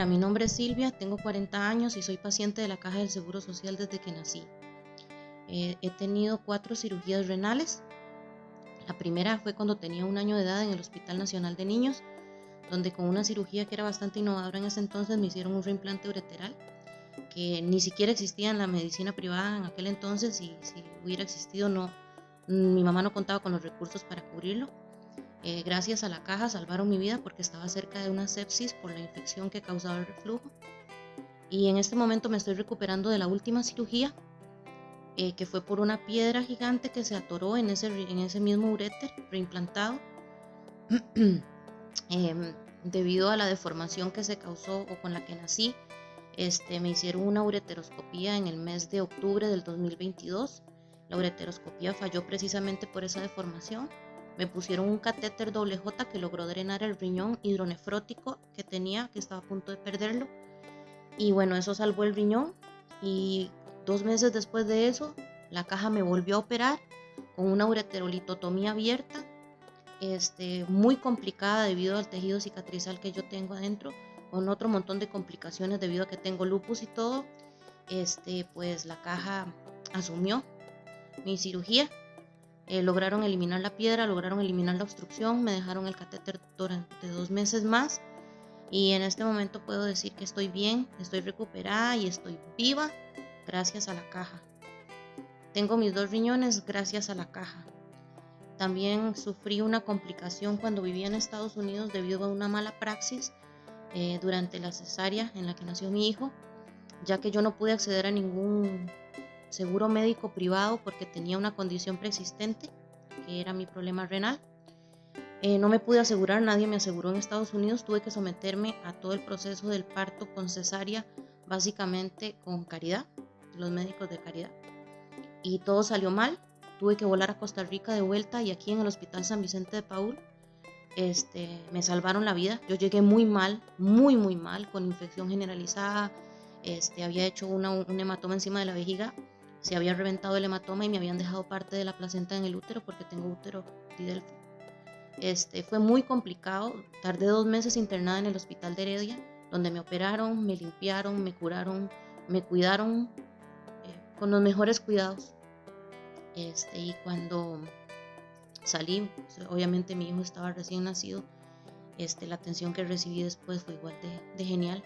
Hola, mi nombre es Silvia, tengo 40 años y soy paciente de la Caja del Seguro Social desde que nací. Eh, he tenido cuatro cirugías renales. La primera fue cuando tenía un año de edad en el Hospital Nacional de Niños, donde con una cirugía que era bastante innovadora en ese entonces me hicieron un reimplante ureteral que ni siquiera existía en la medicina privada en aquel entonces y si hubiera existido no, mi mamá no contaba con los recursos para cubrirlo. Eh, gracias a la caja salvaron mi vida porque estaba cerca de una sepsis por la infección que causaba el reflujo. Y en este momento me estoy recuperando de la última cirugía eh, que fue por una piedra gigante que se atoró en ese, en ese mismo uréter reimplantado em, debido a la deformación que se causó o con la que nací. Este, me hicieron una ureteroscopía en el mes de octubre del 2022. La ureteroscopía falló precisamente por esa deformación. Me pusieron un catéter doble J que logró drenar el riñón hidronefrótico que tenía, que estaba a punto de perderlo. Y bueno, eso salvó el riñón. Y Dos meses después de eso, la caja me volvió a operar con una ureterolitotomía abierta, este, muy complicada debido al tejido cicatrizal que yo tengo adentro, con otro montón de complicaciones debido a que tengo lupus y todo. Este, pues la caja asumió mi cirugía. Eh, lograron eliminar la piedra, lograron eliminar la obstrucción, me dejaron el catéter durante dos meses más y en este momento puedo decir que estoy bien, estoy recuperada y estoy viva gracias a la caja. Tengo mis dos riñones gracias a la caja. También sufrí una complicación cuando vivía en Estados Unidos debido a una mala praxis eh, durante la cesárea en la que nació mi hijo, ya que yo no pude acceder a ningún seguro médico privado porque tenía una condición preexistente, que era mi problema renal. Eh, no me pude asegurar, nadie me aseguró en Estados Unidos, tuve que someterme a todo el proceso del parto con cesárea, básicamente con caridad los médicos de caridad. Y todo salió mal. Tuve que volar a Costa Rica de vuelta y aquí en el Hospital San Vicente de Paul este, me salvaron la vida. Yo llegué muy mal, muy, muy mal, con infección generalizada. Este, había hecho una, un hematoma encima de la vejiga. Se había reventado el hematoma y me habían dejado parte de la placenta en el útero porque tengo útero didelfo. Este, fue muy complicado. Tardé dos meses internada en el hospital de Heredia, donde me operaron, me limpiaron, me curaron, me cuidaron con los mejores cuidados. Este, y cuando salí, obviamente mi hijo estaba recién nacido, este, la atención que recibí después fue igual de, genial.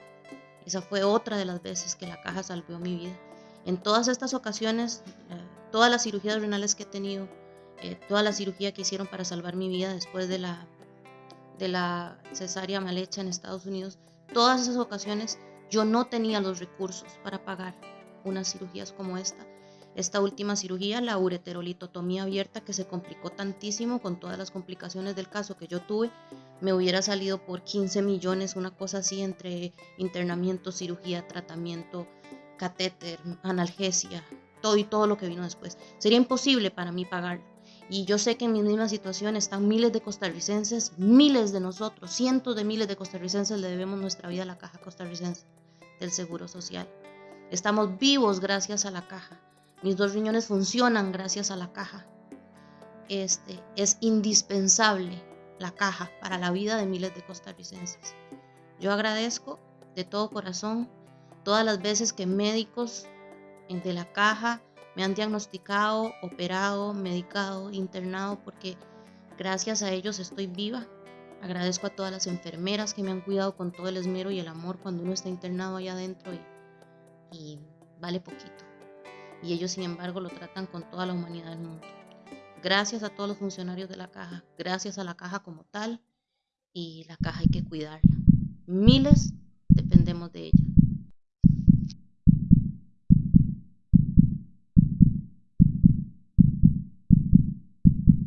Esa fue otra de las veces que la caja salvó mi vida. En todas estas ocasiones, eh, todas las cirugías renales que he tenido, eh, toda la cirugía que hicieron para salvar mi vida después de la, de la cesárea mal hecha en Estados Unidos, todas esas ocasiones yo no tenía los recursos para pagar unas cirugías como esta. Esta última cirugía, la ureterolitotomía abierta, que se complicó tantísimo con todas las complicaciones del caso que yo tuve, me hubiera salido por 15 millones, una cosa así entre internamiento, cirugía, tratamiento, catéter, analgesia, todo y todo lo que vino después. Sería imposible para mí pagarlo. Y yo sé que en mi misma situación están miles de costarricenses, miles de nosotros, cientos de miles de costarricenses le debemos nuestra vida a la caja costarricense del Seguro Social. Estamos vivos gracias a la caja. Mis dos riñones funcionan gracias a la caja. Este, es indispensable la caja para la vida de miles de costarricenses. Yo agradezco de todo corazón todas las veces que médicos de la caja me han diagnosticado, operado, medicado, internado, porque gracias a ellos estoy viva. Agradezco a todas las enfermeras que me han cuidado con todo el esmero y el amor cuando uno está internado allá adentro y y vale poquito. Y ellos, sin embargo, lo tratan con toda la humanidad del mundo. Gracias a todos los funcionarios de la caja, gracias a la caja como tal, y la caja hay que cuidarla. Miles.